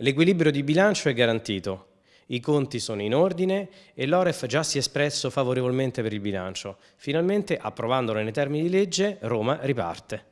L'equilibrio di bilancio è garantito, i conti sono in ordine e l'Oref già si è espresso favorevolmente per il bilancio. Finalmente, approvandolo nei termini di legge, Roma riparte.